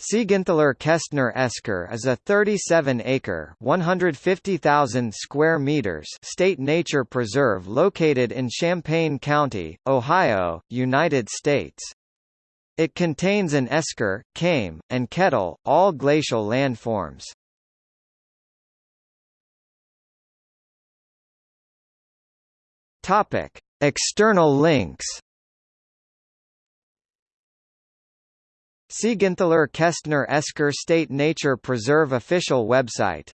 Siegenthaler Kestner Esker is a 37-acre (150,000 square meters) state nature preserve located in Champaign County, Ohio, United States. It contains an esker, kame, and kettle, all glacial landforms. Topic: External links Siegenthaler Kestner Esker State Nature Preserve official website